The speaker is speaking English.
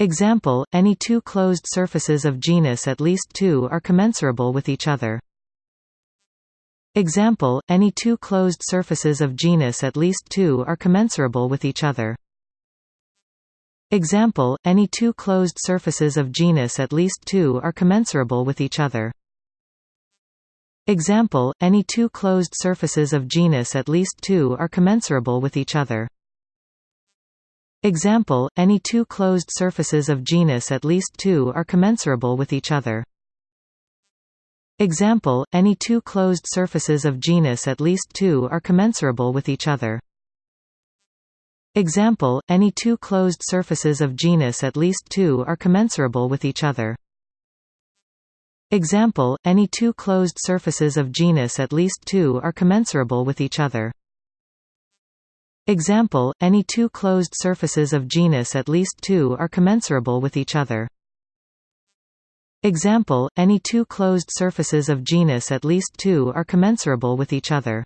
Example, any two closed surfaces of genus at least 2 are commensurable with each other. Example, any two closed surfaces of genus at least 2 are commensurable with each other. Example, any two closed surfaces of genus at least 2 are commensurable with each other. Example, any two closed surfaces of genus at least 2 are commensurable with each other. Example, any two closed surfaces of genus at least 2 are commensurable with each other. Example, any two closed surfaces of genus at least 2 are commensurable with each other. Example, any two closed surfaces of genus at least 2 are commensurable with each other. Example, any two closed surfaces of genus at least 2 are commensurable with each other. Example, any two closed surfaces of genus at least 2 are commensurable with each other. Example, any two closed surfaces of genus at least 2 are commensurable with each other.